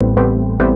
you